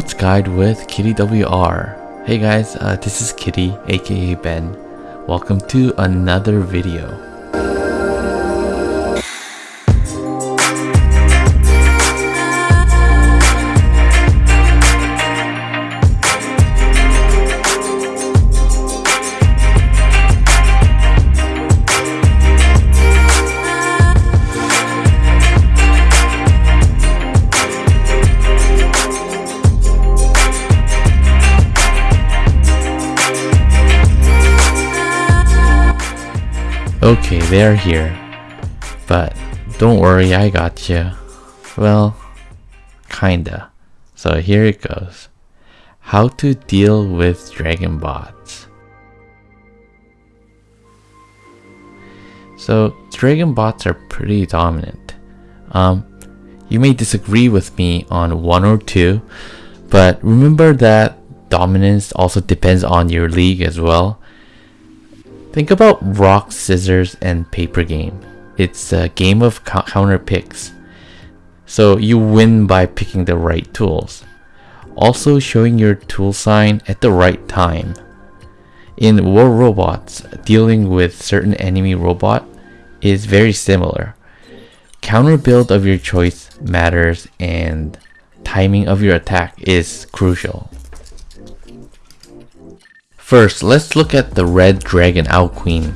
Guide with Kitty WR. Hey guys, uh, this is Kitty, aka Ben. Welcome to another video. Okay, they're here. But don't worry, I got you. Well, kinda. So here it goes. How to deal with dragon bots. So dragon bots are pretty dominant. Um, you may disagree with me on one or two, but remember that dominance also depends on your league as well. Think about rock, scissors, and paper game. It's a game of counter picks. So you win by picking the right tools. Also showing your tool sign at the right time. In War Robots, dealing with certain enemy robot is very similar. Counter build of your choice matters and timing of your attack is crucial. First, let's look at the Red Dragon Ao Qin.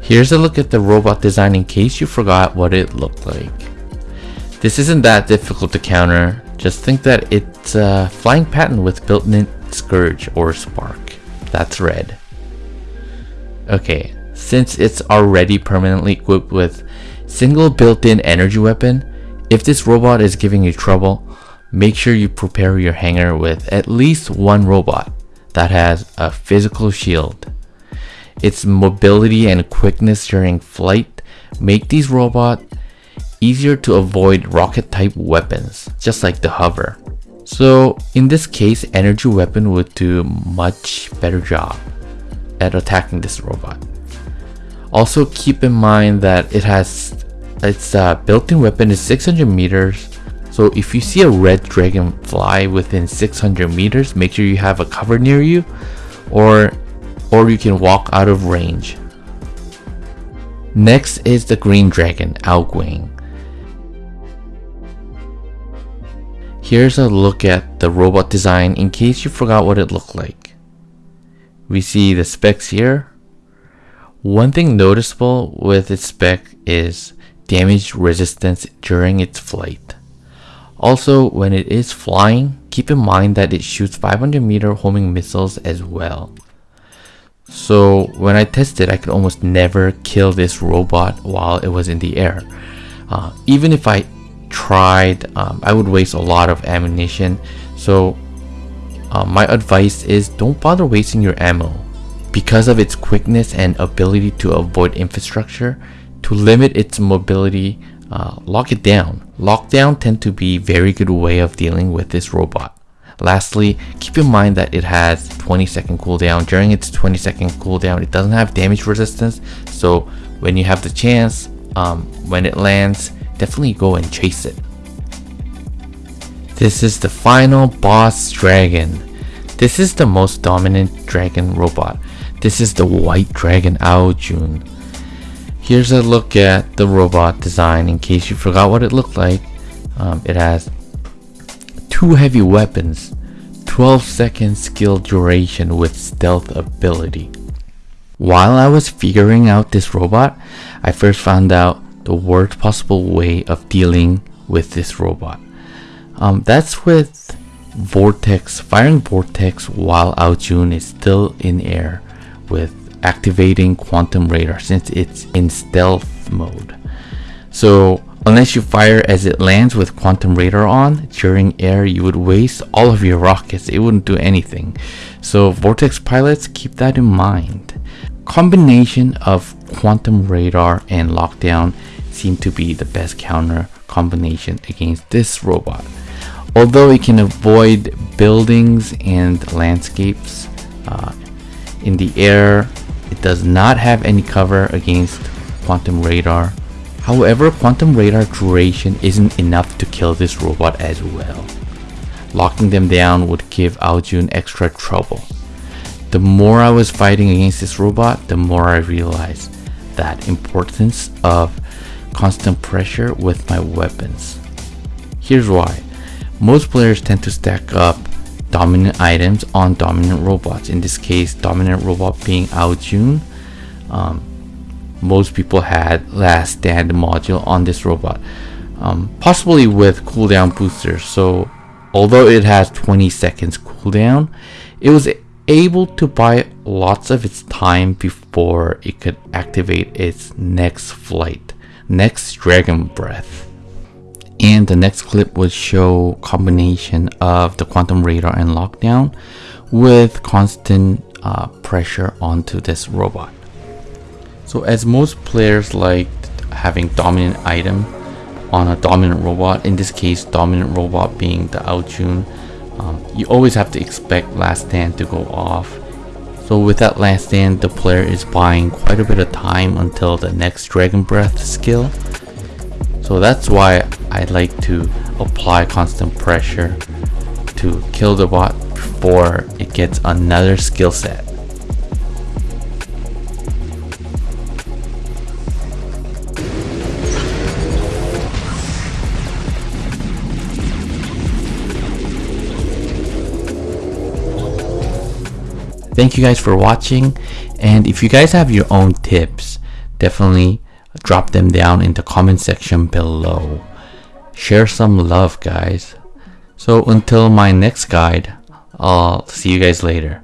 Here's a look at the robot design in case you forgot what it looked like. This isn't that difficult to counter, just think that it's a flying pattern with built-in Scourge or Spark. That's red. Okay, since it's already permanently equipped with single built-in energy weapon, if this robot is giving you trouble, make sure you prepare your hangar with at least one robot that has a physical shield. Its mobility and quickness during flight make these robots easier to avoid rocket type weapons, just like the hover. So in this case, energy weapon would do much better job at attacking this robot. Also keep in mind that it has its uh, built-in weapon is 600 meters so if you see a red dragon fly within 600 meters, make sure you have a cover near you or, or you can walk out of range. Next is the green dragon, Ao Guang. Here's a look at the robot design in case you forgot what it looked like. We see the specs here. One thing noticeable with its spec is damage resistance during its flight. Also, when it is flying, keep in mind that it shoots 500 meter homing missiles as well. So when I tested, I could almost never kill this robot while it was in the air. Uh, even if I tried, um, I would waste a lot of ammunition. So uh, my advice is don't bother wasting your ammo. Because of its quickness and ability to avoid infrastructure, to limit its mobility, uh, lock it down. Lockdown tend to be very good way of dealing with this robot. Lastly, keep in mind that it has 20 second cooldown. During its 20 second cooldown, it doesn't have damage resistance. So when you have the chance, um, when it lands, definitely go and chase it. This is the final boss dragon. This is the most dominant dragon robot. This is the white dragon Ao Jun. Here's a look at the robot design in case you forgot what it looked like. Um, it has two heavy weapons, 12 second skill duration with stealth ability. While I was figuring out this robot, I first found out the worst possible way of dealing with this robot. Um, that's with Vortex, firing Vortex while Ao Jun is still in air with activating quantum radar since it's in stealth mode. So unless you fire as it lands with quantum radar on during air you would waste all of your rockets. It wouldn't do anything. So vortex pilots keep that in mind. Combination of quantum radar and lockdown seem to be the best counter combination against this robot. Although it can avoid buildings and landscapes uh, in the air it does not have any cover against quantum radar. However, Quantum Radar duration isn't enough to kill this robot as well. Locking them down would give Aojun extra trouble. The more I was fighting against this robot, the more I realized that importance of constant pressure with my weapons. Here's why. Most players tend to stack up dominant items on dominant robots. In this case, dominant robot being Aojun. Um, most people had last stand module on this robot. Um, possibly with cooldown boosters. So although it has 20 seconds cooldown, it was able to buy lots of its time before it could activate its next flight, next dragon breath. And the next clip would show combination of the quantum radar and lockdown with constant uh, pressure onto this robot. So as most players like having dominant item on a dominant robot, in this case dominant robot being the Aojun, um, you always have to expect last stand to go off. So with that last stand, the player is buying quite a bit of time until the next Dragon Breath skill. So that's why I like to apply constant pressure to kill the bot before it gets another skill set. thank you guys for watching and if you guys have your own tips definitely drop them down in the comment section below share some love guys. So until my next guide i'll see you guys later